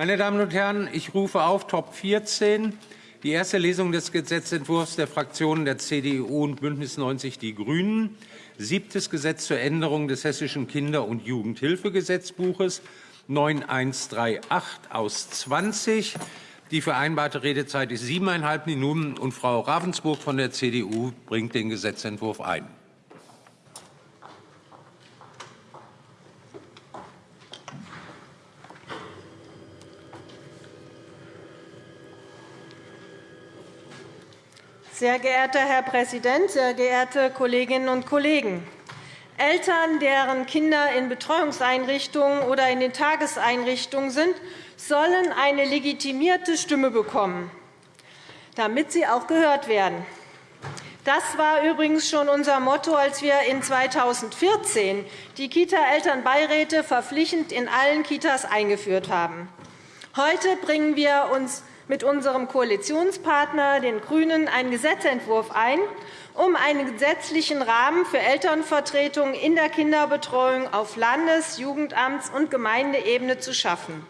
Meine Damen und Herren, ich rufe auf Top 14 die erste Lesung des Gesetzentwurfs der Fraktionen der CDU und BÜNDNIS 90 die GRÜNEN, siebtes Gesetz zur Änderung des Hessischen Kinder- und Jugendhilfegesetzbuches 9138 aus 20. Die vereinbarte Redezeit ist siebeneinhalb Minuten, und Frau Ravensburg von der CDU bringt den Gesetzentwurf ein. Sehr geehrter Herr Präsident, sehr geehrte Kolleginnen und Kollegen! Eltern, deren Kinder in Betreuungseinrichtungen oder in den Tageseinrichtungen sind, sollen eine legitimierte Stimme bekommen, damit sie auch gehört werden. Das war übrigens schon unser Motto, als wir in 2014 die Kita-Elternbeiräte verpflichtend in allen Kitas eingeführt haben. Heute bringen wir uns mit unserem Koalitionspartner, den GRÜNEN, einen Gesetzentwurf ein, um einen gesetzlichen Rahmen für Elternvertretungen in der Kinderbetreuung auf Landes-, Jugendamts- und Gemeindeebene zu schaffen.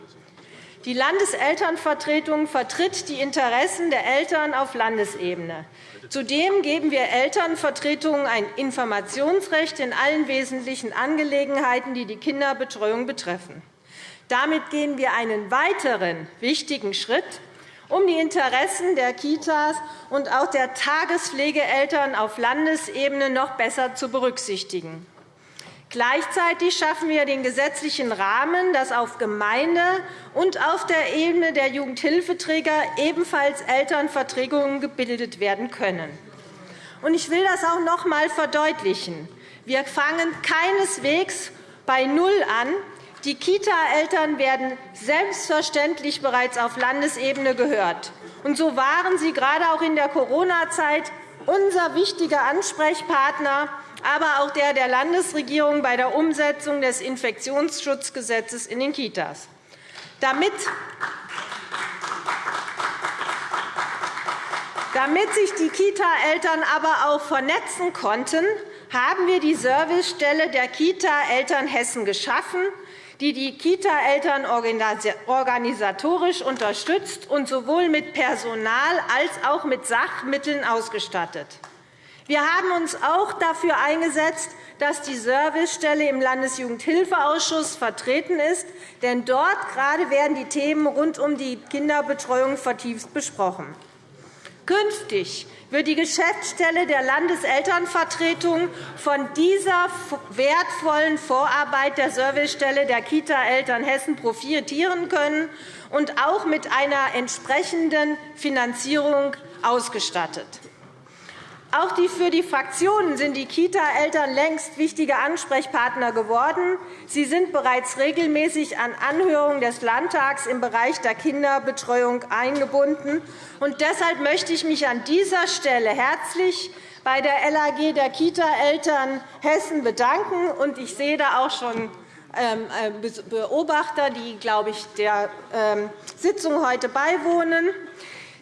Die Landeselternvertretung vertritt die Interessen der Eltern auf Landesebene. Zudem geben wir Elternvertretungen ein Informationsrecht in allen wesentlichen Angelegenheiten, die die Kinderbetreuung betreffen. Damit gehen wir einen weiteren wichtigen Schritt um die Interessen der Kitas und auch der Tagespflegeeltern auf Landesebene noch besser zu berücksichtigen. Gleichzeitig schaffen wir den gesetzlichen Rahmen, dass auf Gemeinde- und auf der Ebene der Jugendhilfeträger ebenfalls Elternvertretungen gebildet werden können. Ich will das auch noch einmal verdeutlichen. Wir fangen keineswegs bei Null an, die Kita-Eltern werden selbstverständlich bereits auf Landesebene gehört. Und so waren sie gerade auch in der Corona-Zeit unser wichtiger Ansprechpartner, aber auch der der Landesregierung bei der Umsetzung des Infektionsschutzgesetzes in den Kitas. Damit damit sich die Kita-Eltern aber auch vernetzen konnten, haben wir die Servicestelle der Kita-Eltern Hessen geschaffen, die die Kita-Eltern organisatorisch unterstützt und sowohl mit Personal als auch mit Sachmitteln ausgestattet. Wir haben uns auch dafür eingesetzt, dass die Servicestelle im Landesjugendhilfeausschuss vertreten ist. Denn dort gerade werden die Themen rund um die Kinderbetreuung vertieft besprochen. Künftig wird die Geschäftsstelle der Landeselternvertretung von dieser wertvollen Vorarbeit der Servicestelle der Kita-Eltern Hessen profitieren können und auch mit einer entsprechenden Finanzierung ausgestattet. Auch für die Fraktionen sind die Kita-Eltern längst wichtige Ansprechpartner geworden. Sie sind bereits regelmäßig an Anhörungen des Landtags im Bereich der Kinderbetreuung eingebunden. Und deshalb möchte ich mich an dieser Stelle herzlich bei der LAG der Kita-Eltern Hessen bedanken. Ich sehe da auch schon ähm, äh, Beobachter, die glaube ich, der ähm, Sitzung heute beiwohnen.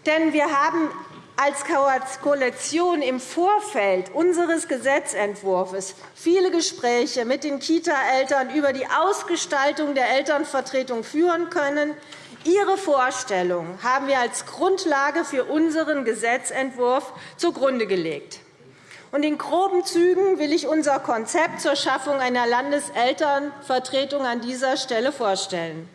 Denn wir haben als Koalition im Vorfeld unseres Gesetzentwurfs viele Gespräche mit den Kita-Eltern über die Ausgestaltung der Elternvertretung führen können. Ihre Vorstellungen haben wir als Grundlage für unseren Gesetzentwurf zugrunde gelegt. In groben Zügen will ich unser Konzept zur Schaffung einer Landeselternvertretung an dieser Stelle vorstellen.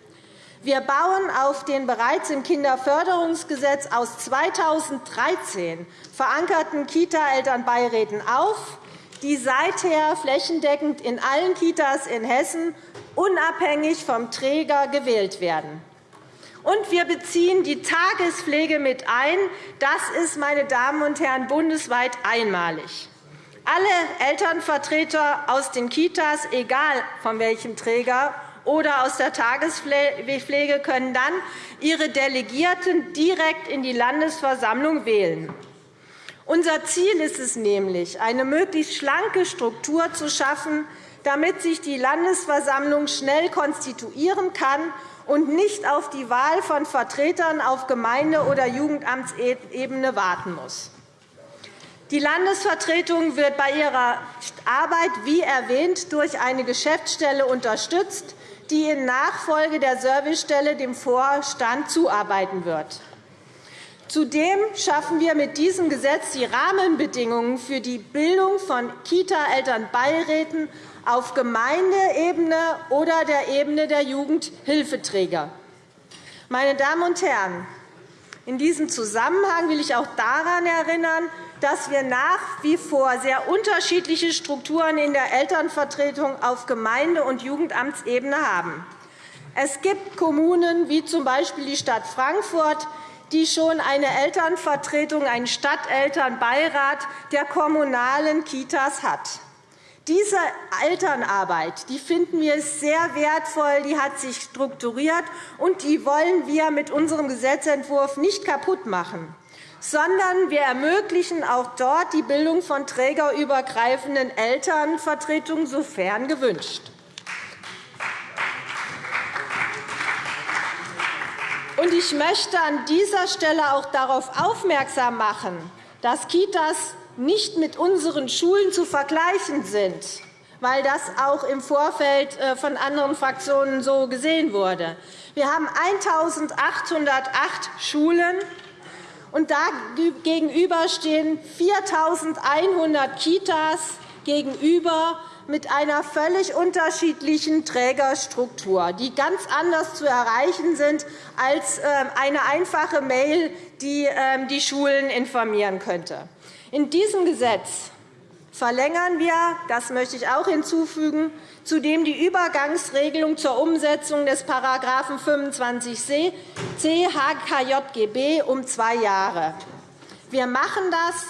Wir bauen auf den bereits im Kinderförderungsgesetz aus 2013 verankerten Kita-Elternbeiräten auf, die seither flächendeckend in allen Kitas in Hessen unabhängig vom Träger gewählt werden. Und wir beziehen die Tagespflege mit ein. Das ist, meine Damen und Herren, bundesweit einmalig. Alle Elternvertreter aus den Kitas, egal von welchem Träger, oder aus der Tagespflege können dann ihre Delegierten direkt in die Landesversammlung wählen. Unser Ziel ist es nämlich, eine möglichst schlanke Struktur zu schaffen, damit sich die Landesversammlung schnell konstituieren kann und nicht auf die Wahl von Vertretern auf Gemeinde- oder Jugendamtsebene warten muss. Die Landesvertretung wird bei ihrer Arbeit, wie erwähnt, durch eine Geschäftsstelle unterstützt, die in Nachfolge der Servicestelle dem Vorstand zuarbeiten wird. Zudem schaffen wir mit diesem Gesetz die Rahmenbedingungen für die Bildung von Kita-Elternbeiräten auf Gemeindeebene oder der Ebene der Jugendhilfeträger. Meine Damen und Herren, in diesem Zusammenhang will ich auch daran erinnern, dass wir nach wie vor sehr unterschiedliche Strukturen in der Elternvertretung auf Gemeinde- und Jugendamtsebene haben. Es gibt Kommunen, wie z. B. die Stadt Frankfurt, die schon eine Elternvertretung, einen Stadtelternbeirat der kommunalen Kitas hat. Diese Elternarbeit die finden wir sehr wertvoll, die hat sich strukturiert, und die wollen wir mit unserem Gesetzentwurf nicht kaputt machen, sondern wir ermöglichen auch dort die Bildung von trägerübergreifenden Elternvertretungen, sofern gewünscht. Ich möchte an dieser Stelle auch darauf aufmerksam machen, dass Kitas nicht mit unseren Schulen zu vergleichen sind, weil das auch im Vorfeld äh, von anderen Fraktionen so gesehen wurde. Wir haben 1.808 Schulen, und da gegenüber stehen 4.100 Kitas gegenüber mit einer völlig unterschiedlichen Trägerstruktur, die ganz anders zu erreichen sind als ähm, eine einfache Mail, die ähm, die Schulen informieren könnte. In diesem Gesetz verlängern wir, das möchte ich auch hinzufügen, zudem die Übergangsregelung zur Umsetzung des § 25c HKJGB um zwei Jahre. Wir machen das,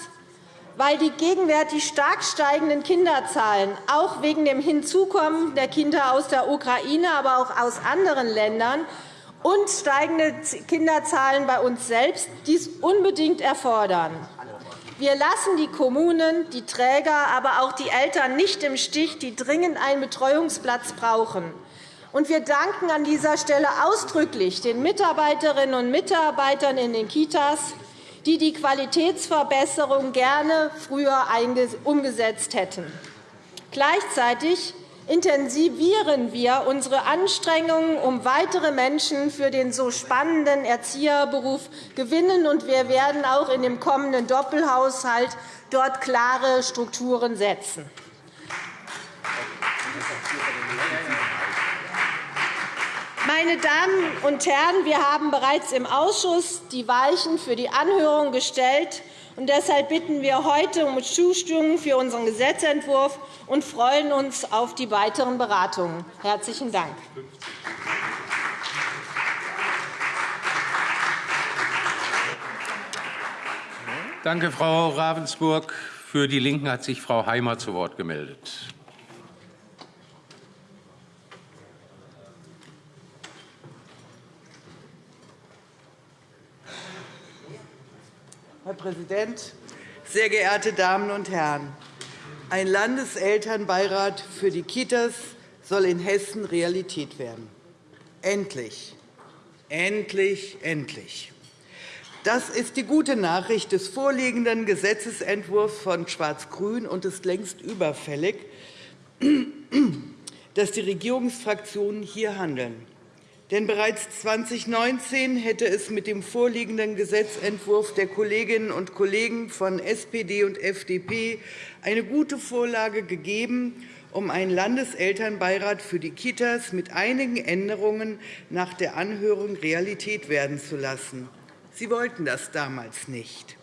weil die gegenwärtig stark steigenden Kinderzahlen auch wegen dem Hinzukommen der Kinder aus der Ukraine, aber auch aus anderen Ländern und steigende Kinderzahlen bei uns selbst dies unbedingt erfordern. Wir lassen die Kommunen, die Träger, aber auch die Eltern nicht im Stich, die dringend einen Betreuungsplatz brauchen. Und wir danken an dieser Stelle ausdrücklich den Mitarbeiterinnen und Mitarbeitern in den Kitas, die die Qualitätsverbesserung gerne früher umgesetzt hätten. Gleichzeitig intensivieren wir unsere Anstrengungen, um weitere Menschen für den so spannenden Erzieherberuf gewinnen, und wir werden auch in dem kommenden Doppelhaushalt dort klare Strukturen setzen. Meine Damen und Herren, wir haben bereits im Ausschuss die Weichen für die Anhörung gestellt. Und deshalb bitten wir heute um Zustimmung für unseren Gesetzentwurf und freuen uns auf die weiteren Beratungen. – Herzlichen Dank. Danke, Frau Ravensburg. Für die LINKEN hat sich Frau Heimer zu Wort gemeldet. Präsident, sehr geehrte Damen und Herren! Ein Landeselternbeirat für die Kitas soll in Hessen Realität werden. Endlich, endlich, endlich. Das ist die gute Nachricht des vorliegenden Gesetzentwurfs von Schwarz-Grün und ist längst überfällig, dass die Regierungsfraktionen hier handeln. Denn bereits 2019 hätte es mit dem vorliegenden Gesetzentwurf der Kolleginnen und Kollegen von SPD und FDP eine gute Vorlage gegeben, um einen Landeselternbeirat für die Kitas mit einigen Änderungen nach der Anhörung Realität werden zu lassen. Sie wollten das damals nicht.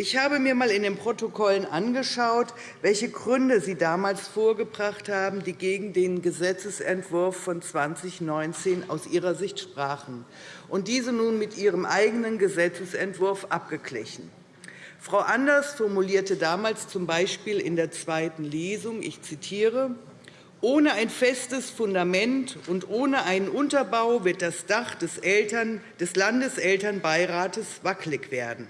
Ich habe mir einmal in den Protokollen angeschaut, welche Gründe Sie damals vorgebracht haben, die gegen den Gesetzentwurf von 2019 aus Ihrer Sicht sprachen, und diese nun mit Ihrem eigenen Gesetzentwurf abgeglichen. Frau Anders formulierte damals z.B. in der zweiten Lesung, ich zitiere, ohne ein festes Fundament und ohne einen Unterbau wird das Dach des, Eltern, des Landeselternbeirates wackelig werden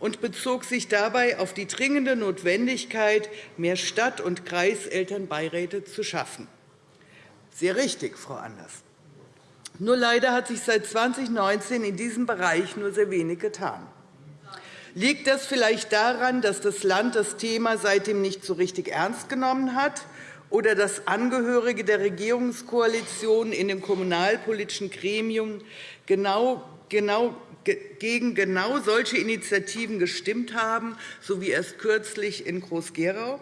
und bezog sich dabei auf die dringende Notwendigkeit, mehr Stadt- und Kreiselternbeiräte zu schaffen. Sehr richtig, Frau Anders. Nur leider hat sich seit 2019 in diesem Bereich nur sehr wenig getan. Liegt das vielleicht daran, dass das Land das Thema seitdem nicht so richtig ernst genommen hat oder dass Angehörige der Regierungskoalition in dem kommunalpolitischen Gremium genau, genau, gegen genau solche Initiativen gestimmt haben, so wie erst kürzlich in Groß-Gerau?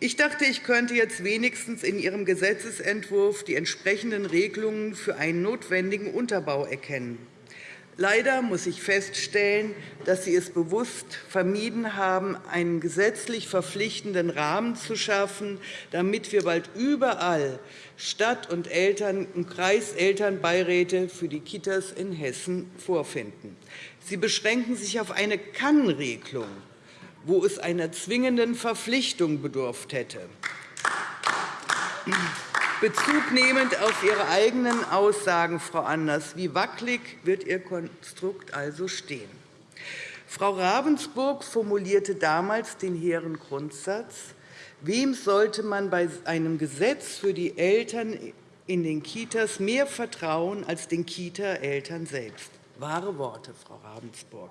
Ich dachte, ich könnte jetzt wenigstens in Ihrem Gesetzentwurf die entsprechenden Regelungen für einen notwendigen Unterbau erkennen. Leider muss ich feststellen, dass Sie es bewusst vermieden haben, einen gesetzlich verpflichtenden Rahmen zu schaffen, damit wir bald überall Stadt- und Eltern- und Kreiselternbeiräte für die Kitas in Hessen vorfinden. Sie beschränken sich auf eine Kann-Regelung, wo es einer zwingenden Verpflichtung bedurft hätte. Bezug nehmend auf Ihre eigenen Aussagen, Frau Anders, wie wackelig wird Ihr Konstrukt also stehen? Frau Ravensburg formulierte damals den hehren Grundsatz, wem sollte man bei einem Gesetz für die Eltern in den Kitas mehr vertrauen als den Kita-Eltern selbst? Wahre Worte, Frau Ravensburg.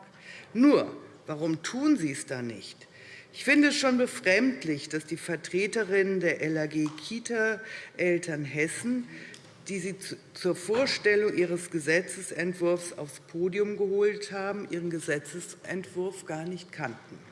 Nur, warum tun Sie es da nicht? Ich finde es schon befremdlich, dass die Vertreterinnen der LAG Kita Eltern Hessen, die Sie zur Vorstellung Ihres Gesetzentwurfs aufs Podium geholt haben, Ihren Gesetzentwurf gar nicht kannten.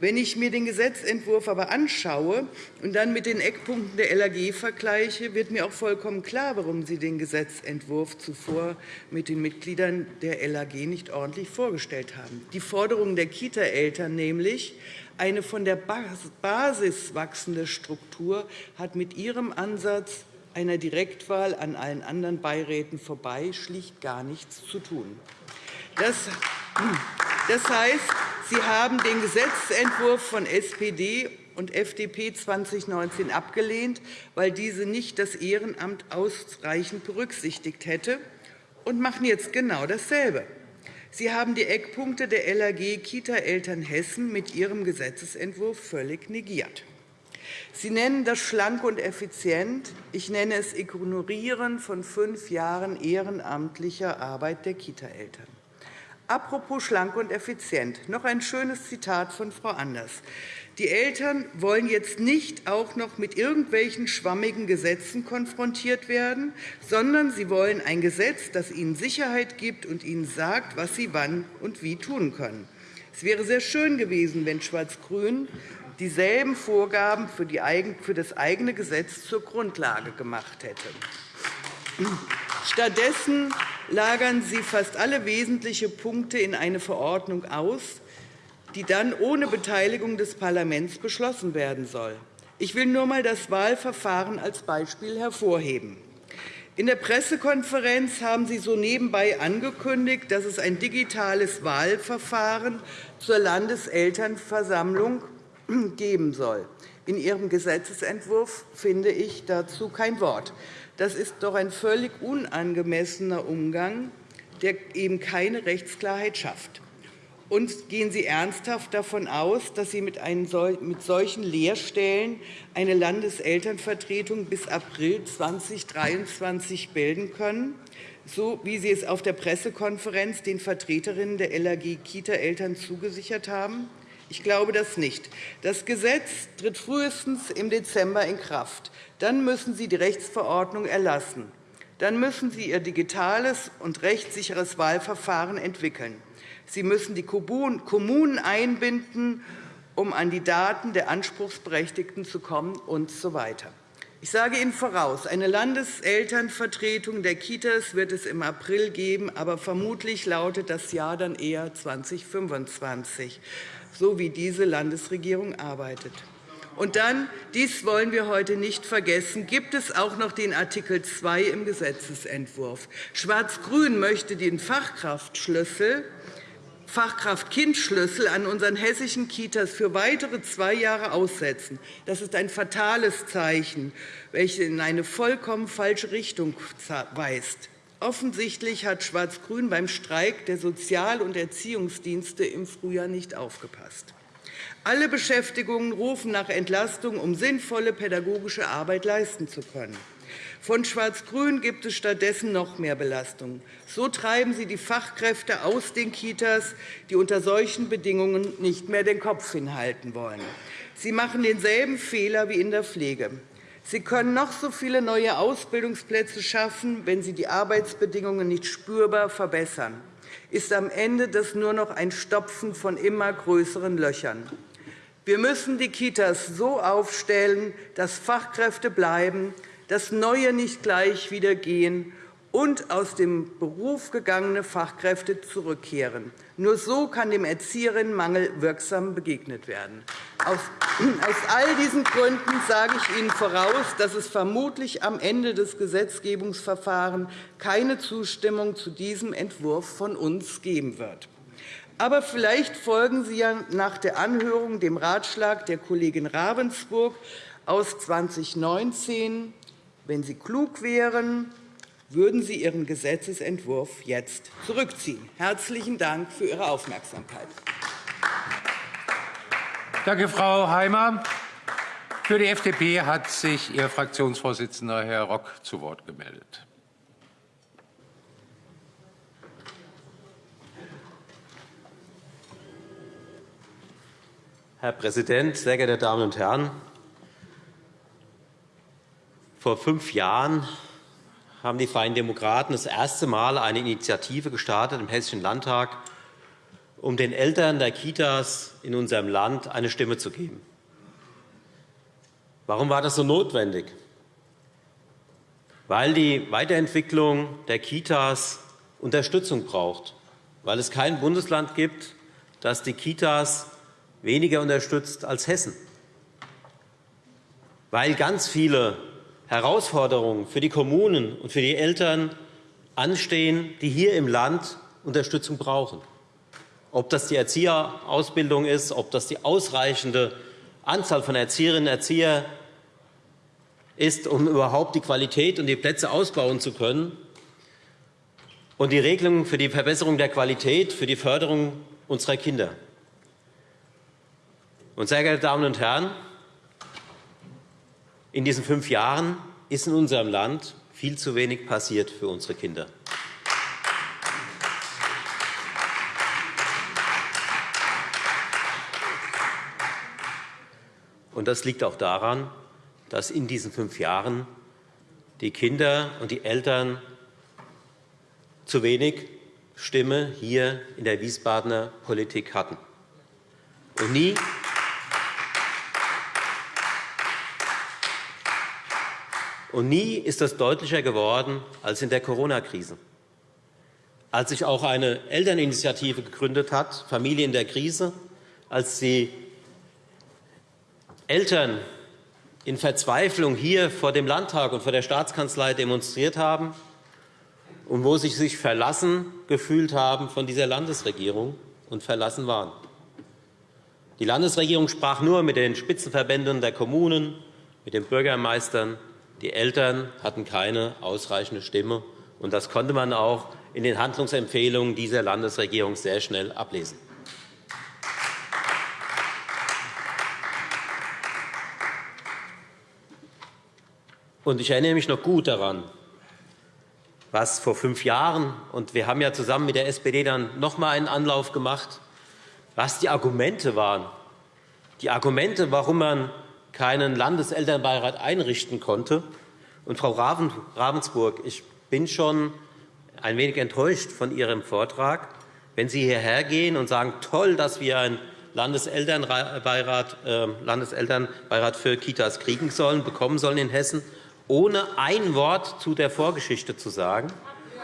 Wenn ich mir den Gesetzentwurf aber anschaue und dann mit den Eckpunkten der LAG vergleiche, wird mir auch vollkommen klar, warum Sie den Gesetzentwurf zuvor mit den Mitgliedern der LAG nicht ordentlich vorgestellt haben. Die Forderung der Kita-Eltern nämlich, eine von der Basis wachsende Struktur, hat mit Ihrem Ansatz einer Direktwahl an allen anderen Beiräten vorbei schlicht gar nichts zu tun. Das heißt, Sie haben den Gesetzentwurf von SPD und FDP 2019 abgelehnt, weil diese nicht das Ehrenamt ausreichend berücksichtigt hätte, und machen jetzt genau dasselbe. Sie haben die Eckpunkte der LAG Kita Eltern Hessen mit Ihrem Gesetzentwurf völlig negiert. Sie nennen das schlank und effizient. Ich nenne es Ignorieren von fünf Jahren ehrenamtlicher Arbeit der Kita-Eltern. Apropos schlank und effizient, noch ein schönes Zitat von Frau Anders. Die Eltern wollen jetzt nicht auch noch mit irgendwelchen schwammigen Gesetzen konfrontiert werden, sondern sie wollen ein Gesetz, das ihnen Sicherheit gibt und ihnen sagt, was sie wann und wie tun können. Es wäre sehr schön gewesen, wenn Schwarz-Grün dieselben Vorgaben für das eigene Gesetz zur Grundlage gemacht hätte. Stattdessen lagern Sie fast alle wesentlichen Punkte in eine Verordnung aus, die dann ohne Beteiligung des Parlaments beschlossen werden soll. Ich will nur einmal das Wahlverfahren als Beispiel hervorheben. In der Pressekonferenz haben Sie so nebenbei angekündigt, dass es ein digitales Wahlverfahren zur Landeselternversammlung geben soll. In Ihrem Gesetzentwurf finde ich dazu kein Wort. Das ist doch ein völlig unangemessener Umgang, der eben keine Rechtsklarheit schafft. Und gehen Sie ernsthaft davon aus, dass Sie mit solchen Lehrstellen eine Landeselternvertretung bis April 2023 bilden können, so wie Sie es auf der Pressekonferenz den Vertreterinnen der LAG Kita-Eltern zugesichert haben? Ich glaube das nicht. Das Gesetz tritt frühestens im Dezember in Kraft. Dann müssen Sie die Rechtsverordnung erlassen. Dann müssen Sie Ihr digitales und rechtssicheres Wahlverfahren entwickeln. Sie müssen die Kommunen einbinden, um an die Daten der Anspruchsberechtigten zu kommen usw. So ich sage Ihnen voraus, eine Landeselternvertretung der Kitas wird es im April geben, aber vermutlich lautet das Jahr dann eher 2025 so wie diese Landesregierung arbeitet. Und dann, dies wollen wir heute nicht vergessen, gibt es auch noch den Artikel 2 im Gesetzentwurf. Schwarz-Grün möchte den Fachkraftschlüssel Fachkraft-Kind-Schlüssel an unseren hessischen Kitas für weitere zwei Jahre aussetzen. Das ist ein fatales Zeichen, welches in eine vollkommen falsche Richtung weist. Offensichtlich hat Schwarz-Grün beim Streik der Sozial- und Erziehungsdienste im Frühjahr nicht aufgepasst. Alle Beschäftigungen rufen nach Entlastung, um sinnvolle pädagogische Arbeit leisten zu können. Von Schwarz-Grün gibt es stattdessen noch mehr Belastung. So treiben Sie die Fachkräfte aus den Kitas, die unter solchen Bedingungen nicht mehr den Kopf hinhalten wollen. Sie machen denselben Fehler wie in der Pflege. Sie können noch so viele neue Ausbildungsplätze schaffen, wenn Sie die Arbeitsbedingungen nicht spürbar verbessern ist am Ende das nur noch ein Stopfen von immer größeren Löchern. Wir müssen die Kitas so aufstellen, dass Fachkräfte bleiben, dass Neue nicht gleich wieder gehen und aus dem Beruf gegangene Fachkräfte zurückkehren. Nur so kann dem Erzieherinnenmangel wirksam begegnet werden. Aus all diesen Gründen sage ich Ihnen voraus, dass es vermutlich am Ende des Gesetzgebungsverfahrens keine Zustimmung zu diesem Entwurf von uns geben wird. Aber vielleicht folgen Sie ja nach der Anhörung dem Ratschlag der Kollegin Ravensburg aus 2019. Wenn Sie klug wären, würden Sie Ihren Gesetzentwurf jetzt zurückziehen. Herzlichen Dank für Ihre Aufmerksamkeit. Danke, Frau Heimer. Für die FDP hat sich Ihr Fraktionsvorsitzender, Herr Rock, zu Wort gemeldet. Herr Präsident, sehr geehrte Damen und Herren! Vor fünf Jahren haben die Freien Demokraten das erste Mal eine Initiative gestartet im Hessischen Landtag, um den Eltern der Kitas in unserem Land eine Stimme zu geben. Warum war das so notwendig? Weil die Weiterentwicklung der Kitas Unterstützung braucht, weil es kein Bundesland gibt, das die Kitas weniger unterstützt als Hessen, weil ganz viele Herausforderungen für die Kommunen und für die Eltern anstehen, die hier im Land Unterstützung brauchen. Ob das die Erzieherausbildung ist, ob das die ausreichende Anzahl von Erzieherinnen und Erziehern ist, um überhaupt die Qualität und die Plätze ausbauen zu können, und die Regelungen für die Verbesserung der Qualität, für die Förderung unserer Kinder. Und, sehr geehrte Damen und Herren, in diesen fünf Jahren ist in unserem Land viel zu wenig passiert für unsere Kinder. Und das liegt auch daran, dass in diesen fünf Jahren die Kinder und die Eltern zu wenig Stimme hier in der Wiesbadener Politik hatten. Und nie Und nie ist das deutlicher geworden als in der Corona-Krise. Als sich auch eine Elterninitiative gegründet hat, Familie in der Krise, als die Eltern in Verzweiflung hier vor dem Landtag und vor der Staatskanzlei demonstriert haben und wo sie sich verlassen gefühlt haben von dieser Landesregierung und verlassen waren. Die Landesregierung sprach nur mit den Spitzenverbänden der Kommunen, mit den Bürgermeistern, die Eltern hatten keine ausreichende Stimme. und Das konnte man auch in den Handlungsempfehlungen dieser Landesregierung sehr schnell ablesen. Und ich erinnere mich noch gut daran, was vor fünf Jahren, und wir haben ja zusammen mit der SPD dann noch einmal einen Anlauf gemacht, was die Argumente waren. Die Argumente, warum man keinen Landeselternbeirat einrichten konnte. Und Frau Ravensburg, ich bin schon ein wenig enttäuscht von Ihrem Vortrag, wenn Sie hierher gehen und sagen, toll, dass wir einen Landeselternbeirat, äh, Landeselternbeirat für Kitas kriegen sollen, bekommen sollen in Hessen, ohne ein Wort zu der Vorgeschichte zu sagen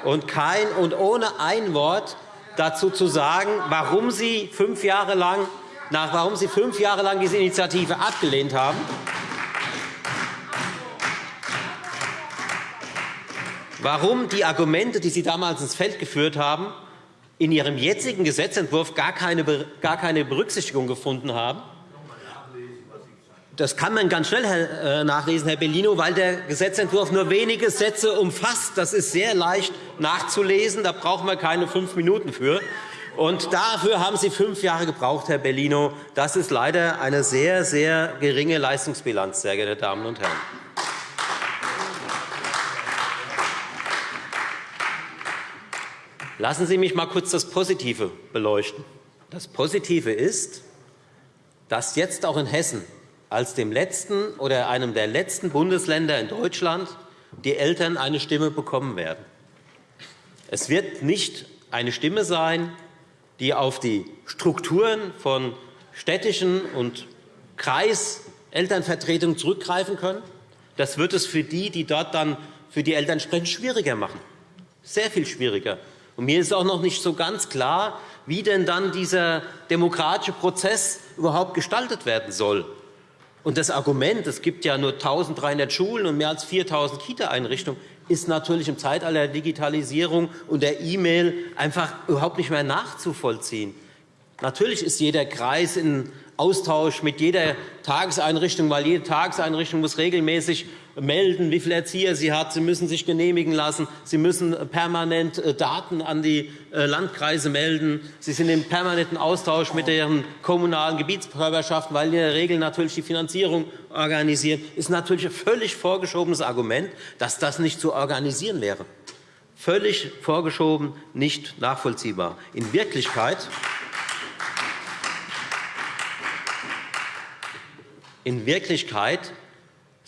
und, kein, und ohne ein Wort dazu zu sagen, warum Sie fünf Jahre lang nach, warum Sie fünf Jahre lang diese Initiative abgelehnt haben. Warum die Argumente, die Sie damals ins Feld geführt haben, in Ihrem jetzigen Gesetzentwurf gar keine, gar keine Berücksichtigung gefunden haben. Das kann man ganz schnell äh, nachlesen, Herr Bellino, weil der Gesetzentwurf nur wenige Sätze umfasst. Das ist sehr leicht nachzulesen. Da brauchen wir keine fünf Minuten für. Und dafür haben Sie fünf Jahre gebraucht, Herr Bellino. Das ist leider eine sehr, sehr geringe Leistungsbilanz, sehr geehrte Damen und Herren. Lassen Sie mich mal kurz das Positive beleuchten. Das Positive ist, dass jetzt auch in Hessen als dem letzten oder einem der letzten Bundesländer in Deutschland die Eltern eine Stimme bekommen werden. Es wird nicht eine Stimme sein, die auf die Strukturen von städtischen und Kreiselternvertretungen zurückgreifen können. Das wird es für die, die dort dann für die Eltern sprechen, schwieriger machen. Sehr viel schwieriger. Und mir ist auch noch nicht so ganz klar, wie denn dann dieser demokratische Prozess überhaupt gestaltet werden soll. Und das Argument, es gibt ja nur 1.300 Schulen und mehr als 4.000 Kita-Einrichtungen, ist natürlich im Zeitalter der Digitalisierung und der E-Mail einfach überhaupt nicht mehr nachzuvollziehen. Natürlich ist jeder Kreis in Austausch mit jeder Tageseinrichtung, weil jede Tageseinrichtung muss regelmäßig melden, wie viele Erzieher sie hat. Sie müssen sich genehmigen lassen. Sie müssen permanent äh, Daten an die äh, Landkreise melden. Sie sind im permanenten Austausch mit ihren kommunalen Gebietskörperschaften, weil in der Regel natürlich die Finanzierung organisieren. Das ist natürlich ein völlig vorgeschobenes Argument, dass das nicht zu organisieren wäre. Völlig vorgeschoben, nicht nachvollziehbar. In Wirklichkeit In Wirklichkeit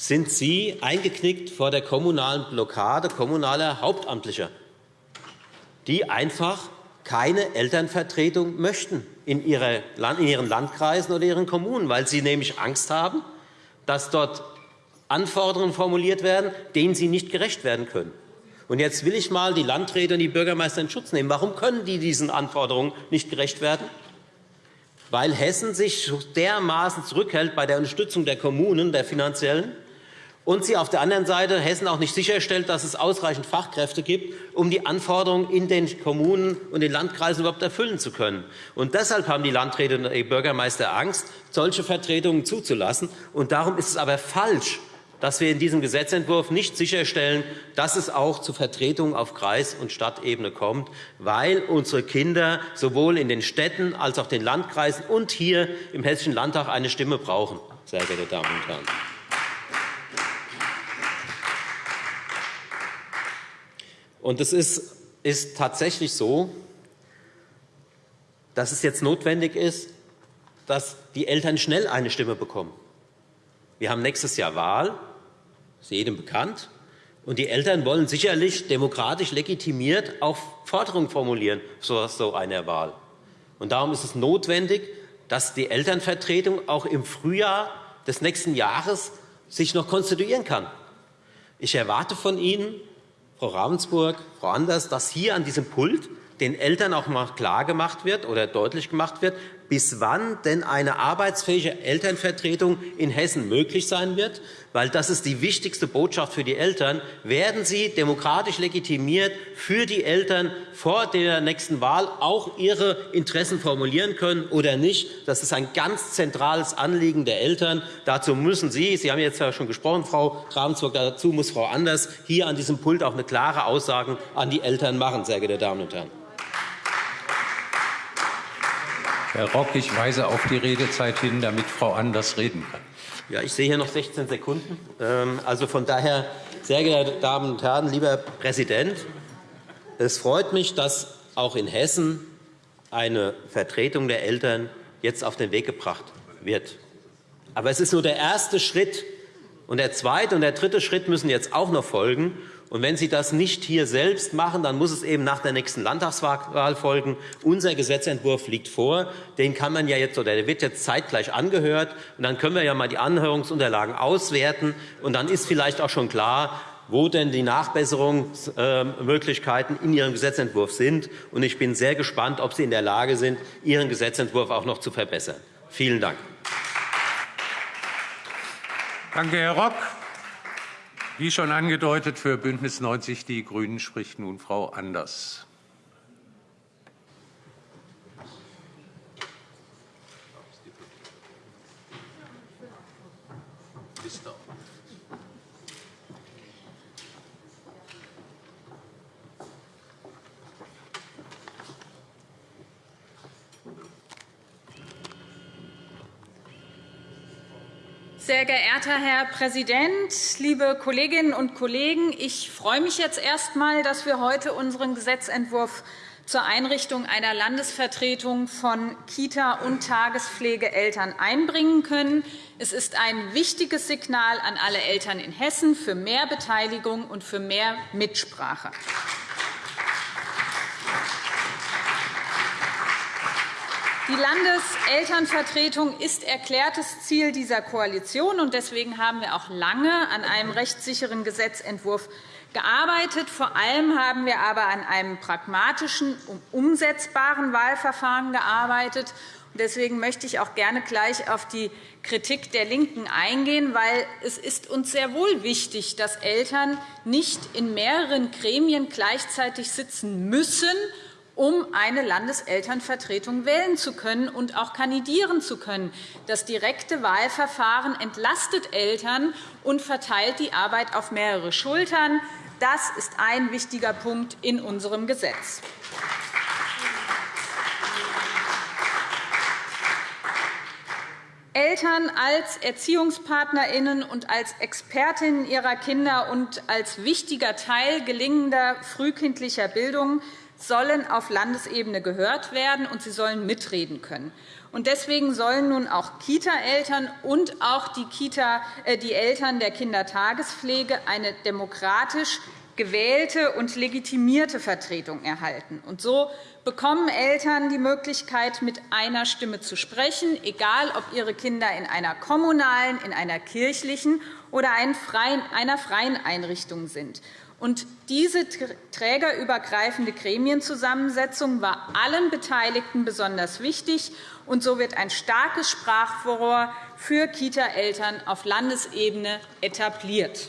sind Sie eingeknickt vor der kommunalen Blockade kommunaler Hauptamtlicher, die einfach keine Elternvertretung möchten in ihren Landkreisen oder ihren Kommunen, weil sie nämlich Angst haben, dass dort Anforderungen formuliert werden, denen sie nicht gerecht werden können. Und jetzt will ich einmal die Landräte und die Bürgermeister in Schutz nehmen. Warum können die diesen Anforderungen nicht gerecht werden? weil Hessen sich dermaßen zurückhält bei der Unterstützung der Kommunen, der finanziellen, und sie auf der anderen Seite Hessen auch nicht sicherstellt, dass es ausreichend Fachkräfte gibt, um die Anforderungen in den Kommunen und den Landkreisen überhaupt erfüllen zu können. Und deshalb haben die Landräte und die Bürgermeister Angst, solche Vertretungen zuzulassen. Und darum ist es aber falsch, dass wir in diesem Gesetzentwurf nicht sicherstellen, dass es auch zu Vertretungen auf Kreis- und Stadtebene kommt, weil unsere Kinder sowohl in den Städten als auch in den Landkreisen und hier im Hessischen Landtag eine Stimme brauchen, sehr geehrte Damen und Herren. Und es ist, ist tatsächlich so, dass es jetzt notwendig ist, dass die Eltern schnell eine Stimme bekommen. Wir haben nächstes Jahr Wahl ist jedem bekannt. Und die Eltern wollen sicherlich demokratisch legitimiert auch Forderungen formulieren zu so einer Wahl. Und darum ist es notwendig, dass die Elternvertretung auch im Frühjahr des nächsten Jahres sich noch konstituieren kann. Ich erwarte von Ihnen, Frau Ravensburg, Frau Anders, dass hier an diesem Pult den Eltern auch mal klargemacht wird oder deutlich gemacht wird, bis wann denn eine arbeitsfähige Elternvertretung in Hessen möglich sein wird. Weil das ist die wichtigste Botschaft für die Eltern. Werden Sie demokratisch legitimiert für die Eltern vor der nächsten Wahl auch ihre Interessen formulieren können oder nicht? Das ist ein ganz zentrales Anliegen der Eltern. Dazu müssen Sie, Sie haben jetzt ja schon gesprochen, Frau Ravensburg, dazu muss Frau Anders hier an diesem Pult auch eine klare Aussage an die Eltern machen, sehr geehrte Damen und Herren. Herr Rock, ich weise auf die Redezeit hin, damit Frau Anders reden kann. Ja, ich sehe hier noch 16 Sekunden. Ähm, also von daher, sehr geehrte Damen und Herren, lieber Präsident, es freut mich, dass auch in Hessen eine Vertretung der Eltern jetzt auf den Weg gebracht wird. Aber es ist nur der erste Schritt. Und der zweite und der dritte Schritt müssen jetzt auch noch folgen. Und wenn Sie das nicht hier selbst machen, dann muss es eben nach der nächsten Landtagswahl folgen. Unser Gesetzentwurf liegt vor. Den kann man ja jetzt oder der wird jetzt zeitgleich angehört. Und dann können wir ja mal die Anhörungsunterlagen auswerten. Und dann ist vielleicht auch schon klar, wo denn die Nachbesserungsmöglichkeiten in Ihrem Gesetzentwurf sind. Und ich bin sehr gespannt, ob Sie in der Lage sind, Ihren Gesetzentwurf auch noch zu verbessern. Vielen Dank. Danke, Herr Rock. Wie schon angedeutet, für Bündnis 90 Die Grünen spricht nun Frau Anders. Sehr geehrter Herr Präsident, liebe Kolleginnen und Kollegen! Ich freue mich jetzt erst einmal, dass wir heute unseren Gesetzentwurf zur Einrichtung einer Landesvertretung von Kita- und Tagespflegeeltern einbringen können. Es ist ein wichtiges Signal an alle Eltern in Hessen für mehr Beteiligung und für mehr Mitsprache. Die Landeselternvertretung ist erklärtes Ziel dieser Koalition. und Deswegen haben wir auch lange an einem rechtssicheren Gesetzentwurf gearbeitet. Vor allem haben wir aber an einem pragmatischen und umsetzbaren Wahlverfahren gearbeitet. Deswegen möchte ich auch gerne gleich auf die Kritik der LINKEN eingehen, weil es ist uns sehr wohl wichtig, dass Eltern nicht in mehreren Gremien gleichzeitig sitzen müssen, um eine Landeselternvertretung wählen zu können und auch kandidieren zu können. Das direkte Wahlverfahren entlastet Eltern und verteilt die Arbeit auf mehrere Schultern. Das ist ein wichtiger Punkt in unserem Gesetz. Eltern als Erziehungspartnerinnen und als Expertinnen ihrer Kinder und als wichtiger Teil gelingender frühkindlicher Bildung sollen auf Landesebene gehört werden, und sie sollen mitreden können. Deswegen sollen nun auch Kita-Eltern und auch die, Kita, äh, die Eltern der Kindertagespflege eine demokratisch gewählte und legitimierte Vertretung erhalten. Und so bekommen Eltern die Möglichkeit, mit einer Stimme zu sprechen, egal ob ihre Kinder in einer kommunalen, in einer kirchlichen oder einer freien Einrichtung sind. Und diese trägerübergreifende Gremienzusammensetzung war allen Beteiligten besonders wichtig. Und so wird ein starkes Sprachrohr für Kita-Eltern auf Landesebene etabliert.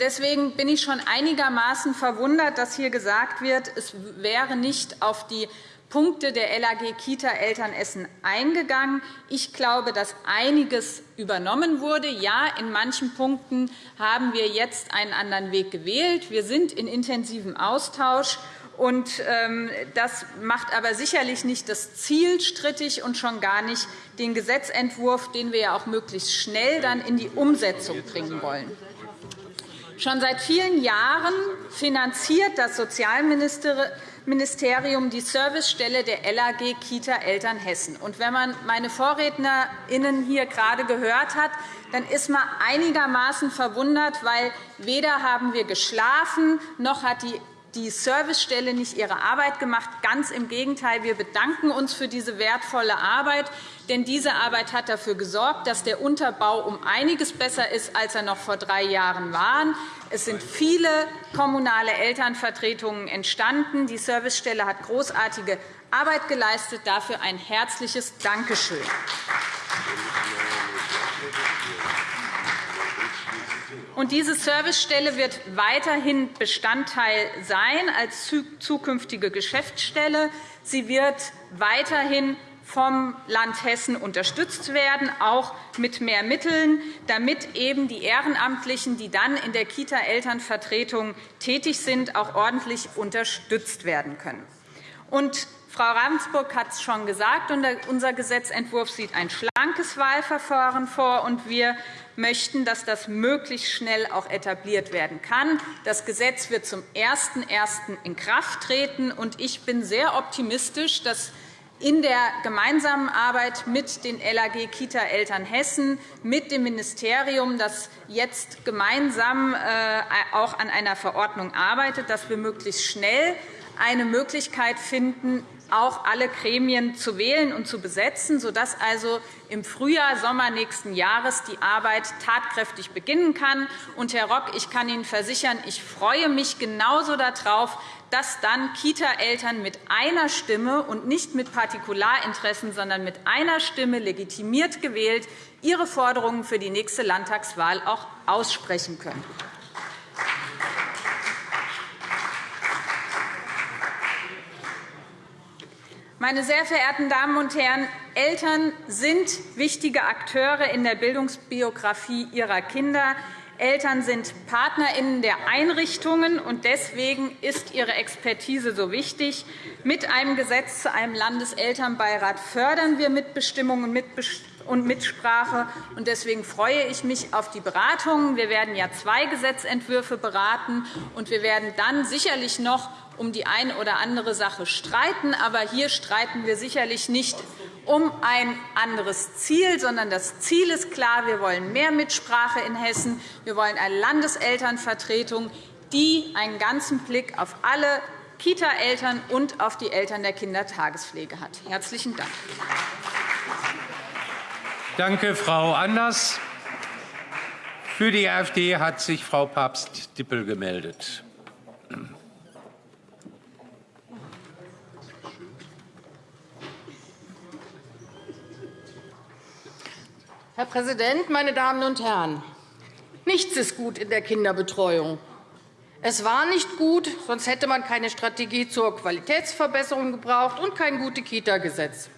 Deswegen bin ich schon einigermaßen verwundert, dass hier gesagt wird, es wäre nicht auf die Punkte der LAG Kita Eltern Essen eingegangen. Ich glaube, dass einiges übernommen wurde. Ja, in manchen Punkten haben wir jetzt einen anderen Weg gewählt. Wir sind in intensivem Austausch. Ähm, das macht aber sicherlich nicht das Ziel strittig und schon gar nicht den Gesetzentwurf, den wir ja auch möglichst schnell dann in die Umsetzung bringen wollen. Schon seit vielen Jahren finanziert das Sozialministerium Ministerium die Servicestelle der LAG Kita Eltern Hessen. Und wenn man meine VorrednerInnen hier gerade gehört hat, dann ist man einigermaßen verwundert, weil weder haben wir geschlafen, noch hat die die Servicestelle nicht ihre Arbeit gemacht. Ganz im Gegenteil. Wir bedanken uns für diese wertvolle Arbeit. Denn diese Arbeit hat dafür gesorgt, dass der Unterbau um einiges besser ist, als er noch vor drei Jahren war. Es sind viele kommunale Elternvertretungen entstanden. Die Servicestelle hat großartige Arbeit geleistet. Dafür ein herzliches Dankeschön. Diese Servicestelle wird weiterhin Bestandteil sein als zukünftige Geschäftsstelle. Sie wird weiterhin vom Land Hessen unterstützt werden, auch mit mehr Mitteln, damit eben die Ehrenamtlichen, die dann in der Kita-Elternvertretung tätig sind, auch ordentlich unterstützt werden können. Und Frau Ravensburg hat es schon gesagt. Unser Gesetzentwurf sieht ein schlankes Wahlverfahren vor, und wir möchten, dass das möglichst schnell auch etabliert werden kann. Das Gesetz wird zum 01.01. in Kraft treten. und Ich bin sehr optimistisch, dass in der gemeinsamen Arbeit mit den LAG Kita Eltern Hessen, mit dem Ministerium, das jetzt gemeinsam äh, auch an einer Verordnung arbeitet, dass wir möglichst schnell eine Möglichkeit finden, auch alle Gremien zu wählen und zu besetzen, sodass also im Frühjahr, Sommer nächsten Jahres die Arbeit tatkräftig beginnen kann. Und, Herr Rock, ich kann Ihnen versichern, ich freue mich genauso darauf, dass dann Kita-Eltern mit einer Stimme und nicht mit Partikularinteressen, sondern mit einer Stimme legitimiert gewählt ihre Forderungen für die nächste Landtagswahl auch aussprechen können. Meine sehr verehrten Damen und Herren, Eltern sind wichtige Akteure in der Bildungsbiografie ihrer Kinder. Eltern sind PartnerInnen der Einrichtungen, und deswegen ist ihre Expertise so wichtig. Mit einem Gesetz zu einem Landeselternbeirat fördern wir Mitbestimmung und und Mitsprache. Deswegen freue ich mich auf die Beratungen. Wir werden ja zwei Gesetzentwürfe beraten, und wir werden dann sicherlich noch um die eine oder andere Sache streiten. Aber hier streiten wir sicherlich nicht um ein anderes Ziel, sondern das Ziel ist klar. Wir wollen mehr Mitsprache in Hessen. Wir wollen eine Landeselternvertretung, die einen ganzen Blick auf alle Kita-Eltern und auf die Eltern der Kindertagespflege hat. – Herzlichen Dank. Danke, Frau Anders. Für die AfD hat sich Frau Papst-Dippel gemeldet. Herr Präsident, meine Damen und Herren! Nichts ist gut in der Kinderbetreuung. Es war nicht gut, sonst hätte man keine Strategie zur Qualitätsverbesserung gebraucht und kein gutes Kita-Gesetz.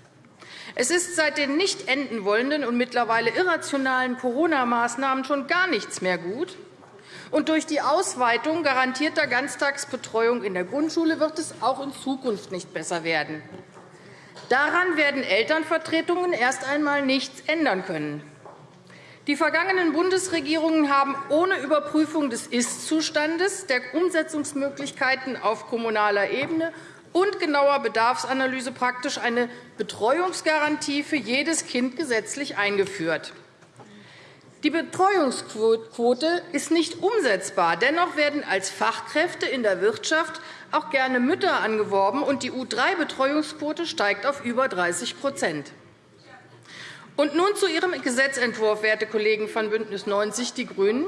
Es ist seit den nicht enden wollenden und mittlerweile irrationalen Corona-Maßnahmen schon gar nichts mehr gut. Und durch die Ausweitung garantierter Ganztagsbetreuung in der Grundschule wird es auch in Zukunft nicht besser werden. Daran werden Elternvertretungen erst einmal nichts ändern können. Die vergangenen Bundesregierungen haben ohne Überprüfung des Ist-Zustandes, der Umsetzungsmöglichkeiten auf kommunaler Ebene und genauer Bedarfsanalyse praktisch eine Betreuungsgarantie für jedes Kind gesetzlich eingeführt. Die Betreuungsquote ist nicht umsetzbar. Dennoch werden als Fachkräfte in der Wirtschaft auch gerne Mütter angeworben, und die U3-Betreuungsquote steigt auf über 30 und nun zu Ihrem Gesetzentwurf, werte Kollegen von BÜNDNIS 90 die GRÜNEN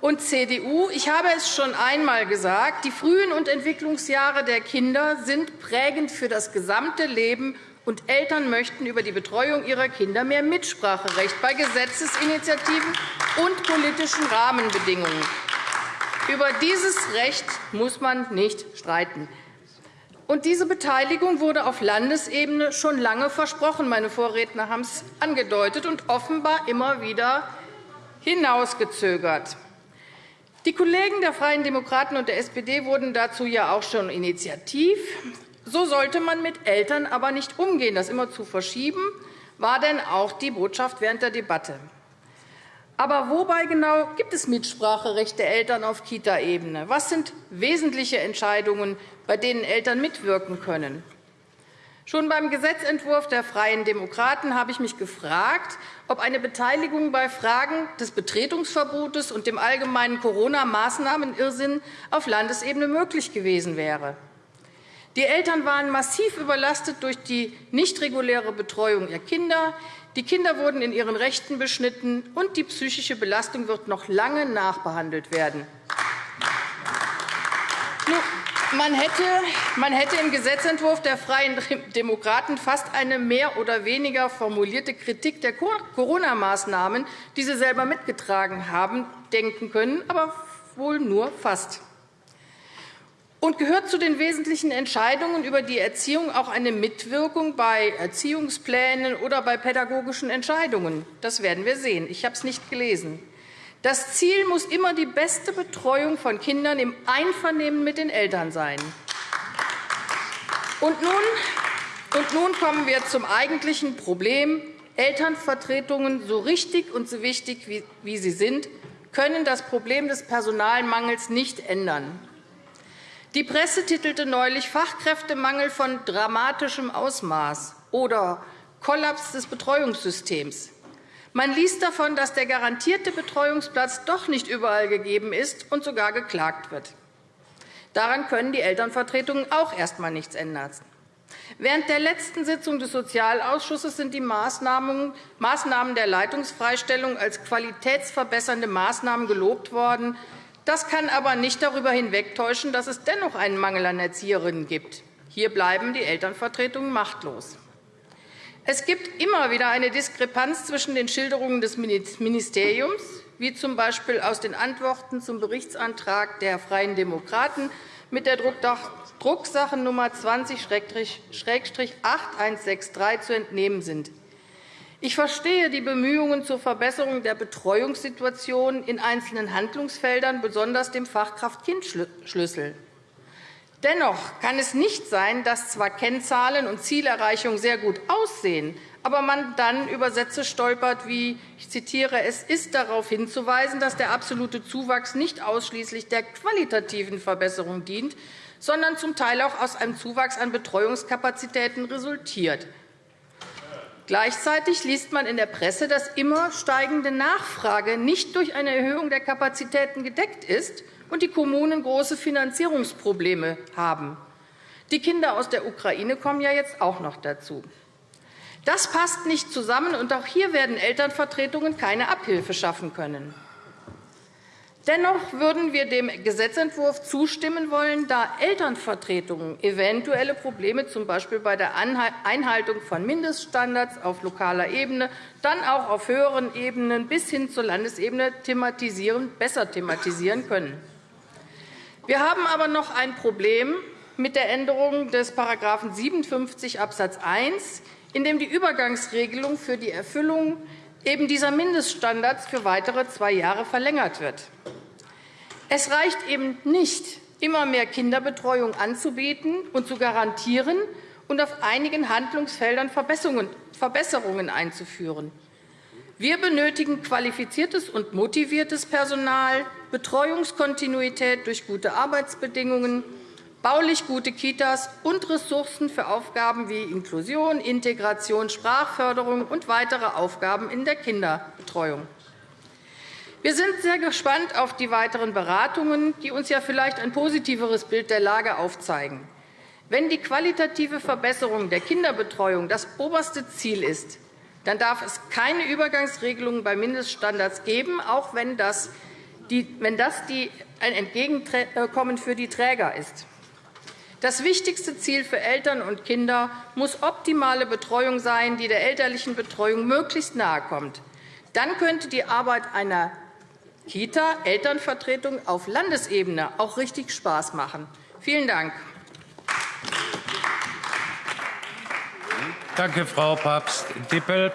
und CDU. Ich habe es schon einmal gesagt. Die frühen und Entwicklungsjahre der Kinder sind prägend für das gesamte Leben, und Eltern möchten über die Betreuung ihrer Kinder mehr Mitspracherecht bei Gesetzesinitiativen und politischen Rahmenbedingungen. Über dieses Recht muss man nicht streiten. Und diese Beteiligung wurde auf Landesebene schon lange versprochen. Meine Vorredner haben es angedeutet und offenbar immer wieder hinausgezögert. Die Kollegen der Freien Demokraten und der SPD wurden dazu ja auch schon initiativ. So sollte man mit Eltern aber nicht umgehen. Das immer zu verschieben, war denn auch die Botschaft während der Debatte. Aber wobei genau gibt es Mitspracherecht der Eltern auf Kita-Ebene? Was sind wesentliche Entscheidungen, bei denen Eltern mitwirken können? Schon beim Gesetzentwurf der Freien Demokraten habe ich mich gefragt, ob eine Beteiligung bei Fragen des Betretungsverbotes und dem allgemeinen Corona-Maßnahmenirrsinn auf Landesebene möglich gewesen wäre. Die Eltern waren massiv überlastet durch die nicht reguläre Betreuung ihrer Kinder, die Kinder wurden in ihren Rechten beschnitten, und die psychische Belastung wird noch lange nachbehandelt werden. Man hätte, im Gesetzentwurf der Freien Demokraten fast eine mehr oder weniger formulierte Kritik der Corona-Maßnahmen, die sie selber mitgetragen haben, denken können, aber wohl nur fast und gehört zu den wesentlichen Entscheidungen über die Erziehung auch eine Mitwirkung bei Erziehungsplänen oder bei pädagogischen Entscheidungen. Das werden wir sehen. Ich habe es nicht gelesen. Das Ziel muss immer die beste Betreuung von Kindern im Einvernehmen mit den Eltern sein. Und nun, und nun kommen wir zum eigentlichen Problem. Elternvertretungen, so richtig und so wichtig wie sie sind, können das Problem des Personalmangels nicht ändern. Die Presse titelte neulich Fachkräftemangel von dramatischem Ausmaß oder Kollaps des Betreuungssystems. Man liest davon, dass der garantierte Betreuungsplatz doch nicht überall gegeben ist und sogar geklagt wird. Daran können die Elternvertretungen auch erst einmal nichts ändern. Während der letzten Sitzung des Sozialausschusses sind die Maßnahmen der Leitungsfreistellung als qualitätsverbessernde Maßnahmen gelobt worden. Das kann aber nicht darüber hinwegtäuschen, dass es dennoch einen Mangel an Erzieherinnen gibt. Hier bleiben die Elternvertretungen machtlos. Es gibt immer wieder eine Diskrepanz zwischen den Schilderungen des Ministeriums, wie z. B. aus den Antworten zum Berichtsantrag der Freien Demokraten mit der Drucksache Nummer 20-8163 zu entnehmen sind. Ich verstehe die Bemühungen zur Verbesserung der Betreuungssituation in einzelnen Handlungsfeldern, besonders dem Fachkraft-Kind-Schlüssel. Dennoch kann es nicht sein, dass zwar Kennzahlen und Zielerreichung sehr gut aussehen, aber man dann über Sätze stolpert wie, ich zitiere, es ist darauf hinzuweisen, dass der absolute Zuwachs nicht ausschließlich der qualitativen Verbesserung dient, sondern zum Teil auch aus einem Zuwachs an Betreuungskapazitäten resultiert. Gleichzeitig liest man in der Presse, dass immer steigende Nachfrage nicht durch eine Erhöhung der Kapazitäten gedeckt ist und die Kommunen große Finanzierungsprobleme haben. Die Kinder aus der Ukraine kommen ja jetzt auch noch dazu. Das passt nicht zusammen, und auch hier werden Elternvertretungen keine Abhilfe schaffen können. Dennoch würden wir dem Gesetzentwurf zustimmen wollen, da Elternvertretungen eventuelle Probleme z. B. bei der Einhaltung von Mindeststandards auf lokaler Ebene, dann auch auf höheren Ebenen bis hin zur Landesebene thematisieren, besser thematisieren können. Wir haben aber noch ein Problem mit der Änderung des § 57 Abs. 1 in dem die Übergangsregelung für die Erfüllung eben dieser Mindeststandards für weitere zwei Jahre verlängert wird. Es reicht eben nicht, immer mehr Kinderbetreuung anzubieten und zu garantieren und auf einigen Handlungsfeldern Verbesserungen einzuführen. Wir benötigen qualifiziertes und motiviertes Personal, Betreuungskontinuität durch gute Arbeitsbedingungen, baulich gute Kitas und Ressourcen für Aufgaben wie Inklusion, Integration, Sprachförderung und weitere Aufgaben in der Kinderbetreuung. Wir sind sehr gespannt auf die weiteren Beratungen, die uns ja vielleicht ein positiveres Bild der Lage aufzeigen. Wenn die qualitative Verbesserung der Kinderbetreuung das oberste Ziel ist, dann darf es keine Übergangsregelungen bei Mindeststandards geben, auch wenn das, ein Entgegenkommen für die Träger ist. Das wichtigste Ziel für Eltern und Kinder muss optimale Betreuung sein, die der elterlichen Betreuung möglichst nahe kommt. Dann könnte die Arbeit einer Kita-Elternvertretung auf Landesebene auch richtig Spaß machen. Vielen Dank. Danke, Frau Papst-Dippel.